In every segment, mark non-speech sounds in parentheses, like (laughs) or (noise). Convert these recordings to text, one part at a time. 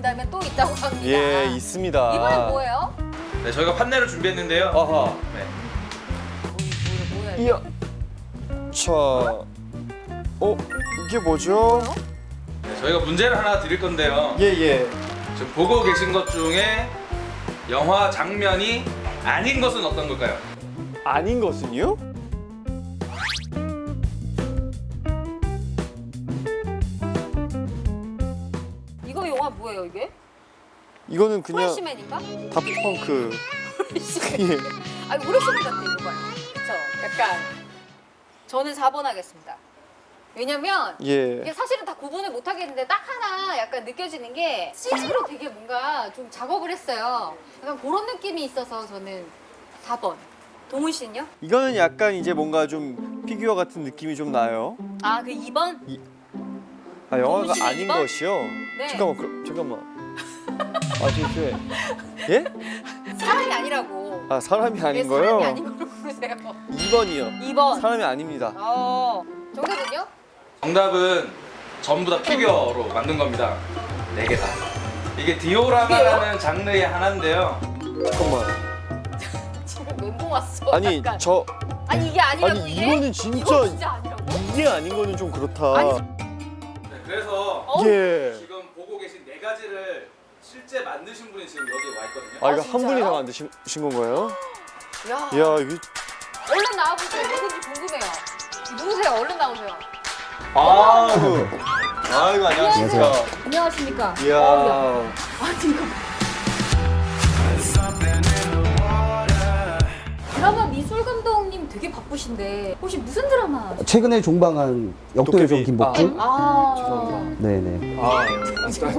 보신다면 또 있다고 합니다. 예, 있습니다. 이번엔 뭐예요? 네, 저희가 판넬을 준비했는데요. 아하. 네. 뭐? 이야. 자. 어, 이게 뭐죠? 네, 저희가 문제를 하나 드릴 건데요. 예, 예. 지금 보고 계신 것 중에 영화 장면이 아닌 것은 어떤 걸까요? 아닌 것은요? 뭐예요 이게? 이거는 그냥 프레시맨인가? 프레시맨. 예. 아니 프레시맨 같아 이거 봐요. 그쵸? 약간 저는 4번 하겠습니다. 왜냐면 이게 예. 사실은 다 구분을 못 하겠는데 딱 하나 약간 느껴지는 게 CG로 되게 뭔가 좀 작업을 했어요. 약간 그런 느낌이 있어서 저는 4번. 동훈 씨는요? 이거는 약간 이제 뭔가 좀 피규어 같은 느낌이 좀 나요. 아그 2번? 아, 영화가 아닌 이번? 것이요? 네. 잠깐만, 그럼, 잠깐만. 아, 실수해. 예? 사람이 아니라고. 아, 사람이 왜 아닌 사람이 거요? 아닌 걸로 부르세요? 2번이요. 2번. 사람이 아닙니다. 어. 정답은요? 정답은 전부 다 피규어로 만든 겁니다. 네 개 다. 이게 디오라마라는 장르의 하나인데요. 잠깐만. (laughs) 지금 멘붕 왔어. 아니, 약간. 저 아니 이게 아니라고 아니 이게? 이거는 진짜 이거 진짜 아니라고? 이게 아닌 거는 좀 그렇다. 아니, 네, 그래서 어? 예. 지금 보고 계신 네 가지를 실제 만드신 분이 지금 여기 와 있거든요. 아 이거 아, 한 분이? 다 만드신 신 건가요? 야. 야 이게 얼른 나와보세요. 누군지 궁금해요. 누구세요? 얼른 나오세요. 아이고 아이고 안녕하십니까. 안녕하십니까? 이야 야. 아니 이거. 드라마 미술 감독님 되게 바쁘신데 혹시 무슨 드라마? 최근에 종방한 역도요정 김복주. 아, 죄송합니다. 네네. 아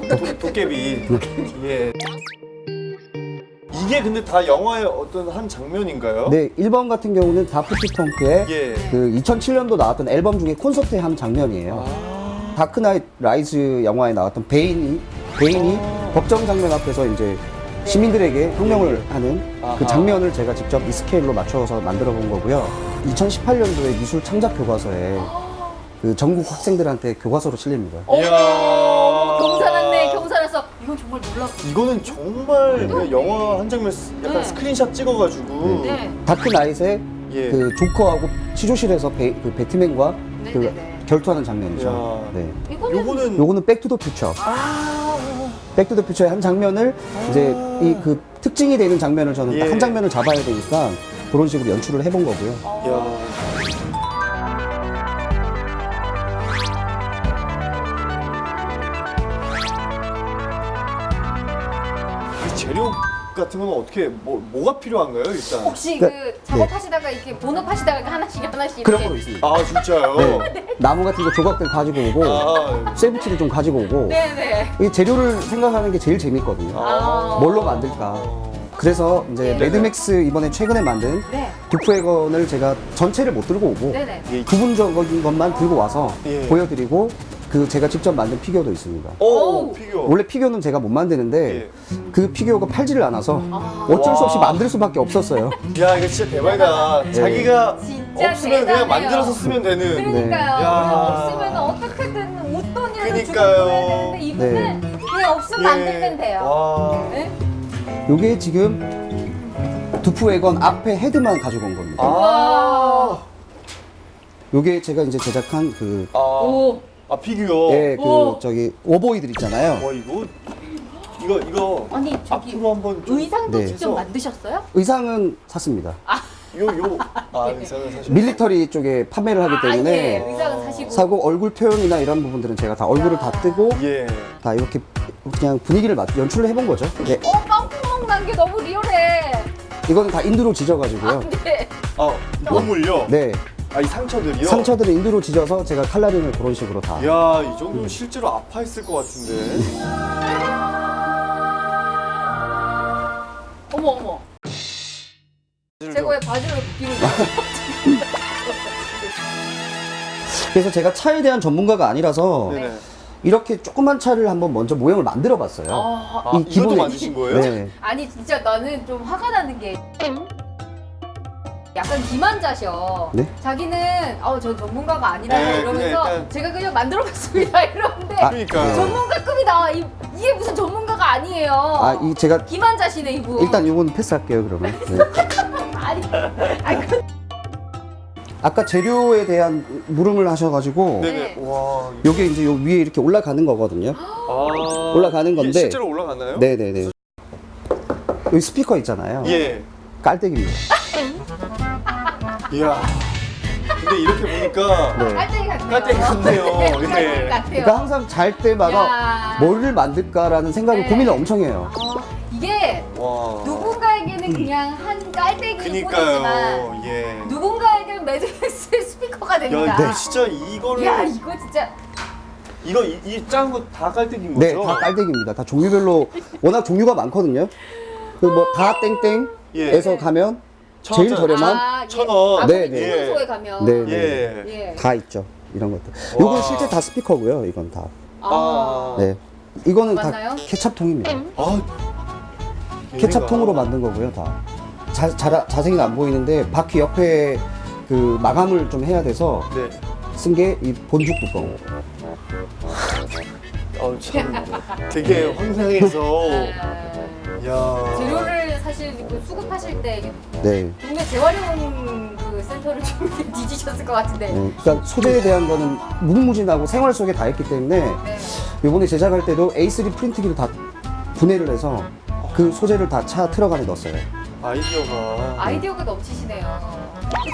도, 도깨비 예. 이게 근데 다 영화의 어떤 한 장면인가요? 네, 1번 같은 경우는 다프트 펑크의 예. 그 2007년도 나왔던 앨범 중에 콘서트의 한 장면이에요. 아, 다크나이트 라이즈 영화에 나왔던 베인이 베인이 아. 법정 장면 앞에서 이제 시민들에게 혁명을 하는 네. 아하. 그 장면을 제가 직접 이 스케일로 맞춰서 만들어 본 거고요. 2018년도에 미술 창작 교과서에 그 전국 학생들한테 교과서로 실립니다. 어머, 이야. 경사났네. 경사나서 이건 정말 놀랍고. 이거는 정말 그 영화 한 장면 스- 약간 네. 스크린샷 찍어가지고 네. 다크나이트의 예. 그 조커하고 취조실에서 배, 그 배트맨과 그. 결투하는 장면이죠. 네. 이거는 요거는 요거는 백투더 퓨처. 아, 백투더 퓨처의 한 장면을 이제 이 그 특징이 되는 장면을 저는 딱 예. 한 장면을 잡아야 되니까 그런 식으로 연출을 해본 거고요. 재료 같은 건 어떻게 뭐 뭐가 필요한가요 일단? 혹시 그- 그 작업하시다가 이렇게 본업하시다가 이렇게 하나씩 하나씩 그런 이렇게 거로 있습니다. 아 진짜요? 네. 나무 같은 거 조각들 가지고 오고 아, 쇠붙이를 좀 가지고 오고 네네. 이 재료를 생각하는 게 제일 재밌거든요. 아. 뭘로 만들까? 그래서 이제 네. 매드맥스 이번에 최근에 만든 네. 두프웨건을 제가 전체를 못 들고 오고 네네. 예. 부분적인 것만 들고 와서 예. 보여드리고 그 제가 직접 만든 피규어도 있습니다. 오 오. 피규어. 원래 피규어는 제가 못 만드는데 예. 그 피규어가 팔지를 않아서 아. 어쩔 수 없이 와. 만들 수밖에 없었어요. 야 이거 진짜 대박이다. 자기가 진짜 없으면 그냥 대단해요. 만들어서 쓰면 되는. 그러니까요. 네. 야. 없으면 어떻게든 웃돈이라도 주고 그러니까요. 그래야 되는데 이분은 그냥 없으면 만들면 돼요. 예. 와. 네? 요게 지금 두프웨건 앞에 헤드만 가지고 온 겁니다. 아. 요게 제가 이제 제작한 그 아. 오. 아 피규어. 예, 그 오. 저기 오보이들 있잖아요. 와 이거 이거 이거 아니 저기 앞으로 한번 좀 의상도 네. 직접 만드셨어요? 의상은 샀습니다. 요요 아 의상은 사실 밀리터리 쪽에 판매를 하기 아, 때문에 예. 의상은 사시고. 사고 얼굴 표현이나 이런 부분들은 제가 다 얼굴을 다 뜨고 예. 다 이렇게 그냥 분위기를 맞 연출을 해본 거죠. 예, 어, 빵구멍 난게 너무 리얼해. 이거는 다 인두로 지져가지고요. 네. 아 몸을요? 네, 아 이 상처들이요? 상처들을 인두로 지져서 제가 칼라rin을 그런 식으로 다. 야, 이 정도면 실제로 아파했을 것 같은데. (laughs) 어머 어머. 제가 왜 바지를 벗기는? 그래서 제가 차에 대한 전문가가 아니라서 네네. 이렇게 조그만 차를 한번 먼저 모형을 만들어 봤어요. 아, 아, 이것도 만드신 거예요? 네. 아니 진짜 나는 좀 화가 나는 게 약간 기만자셔. 네? 자기는 어저 전문가가 아니라서 네, 이러면서 그냥 일단- 제가 그냥 만들어봤습니다 (laughs) 이러는데 아, 그러니까. 전문가급이다 이, 이게 무슨 전문가가 아니에요. 아, 이 제가 기만자시네 이분. 일단 요건 패스할게요, 그러면. 네. (laughs) 아니, 아니 그, 아까 재료에 대한 물음을 하셔가지고 네네. 네. 와. 요게 이제 요 위에 이렇게 올라가는 거거든요. 아. 올라가는 이게 건데. 실제로 올라갔나요? 네네네. 여기 스피커 있잖아요. 예. 깔때기입니다. 이야. 근데 이렇게 보니까 네. 깔때기 같네요. 깔때기 같네요. 같아요. 그러니까 항상 잘 때마다 야. 뭐를 만들까라는 생각을 네. 고민을 엄청 해요. 어, 이게 와. 누군가에게는 그냥 한 깔때기일 뿐이지만. 예. 누군가에게는 매드맥스의 스피커가 됩니다. 야, 이거 진짜 이거를 야, 이거 진짜 이거 이짠 거 다 깔때기인 네, 거죠? 다 깔때기입니다. 다 종류별로 워낙 종류가 많거든요. 그 뭐 다 땡땡에서 예. 가면 천 제일. 저렴한 아, 천 예. 원. 아무리 네, 네. 주문소에 가면 네, 네. 예. 예. 다 있죠. 이런 것들. 와. 요건 실제 다 스피커고요. 이건 다. 아. 네. 이거는 맞나요? 다 케찹통입니다. 아. 케찹통으로 만든 거고요, 다. 자, 자, 자세히는 안 보이는데 바퀴 옆에 그 마감을 좀 해야 돼서 네. 쓴게 이 본죽 뚜껑. 어, 참 되게 황당해서 아, 야. 재료를 사실 그 수급하실 때 네. 국내 재활용 그 센터를 좀 (laughs) 뒤지셨을 것 같은데. 네. 그러니까 소재에 대한 거는 무궁무진하고 생활 속에 다 있기 때문에 네. 이번에 제작할 때도 A3 프린트기를 다 분해를 해서 그 소재를 다 차 트럭 안에 넣었어요. 아이디어가 아이디어가 넘치시네요.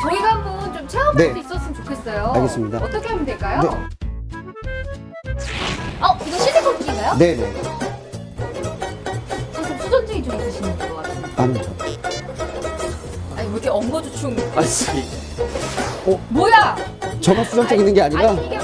저희가 한번 좀 체험할 네. 수 있었으면 좋겠어요. 알겠습니다. 어떻게 하면 될까요? 네. 어, 이거 실리콘인가요? 네네. 이렇게 엉거주춤. 아니 뭐야? 저만 수전증 있는 게 아니라 아니,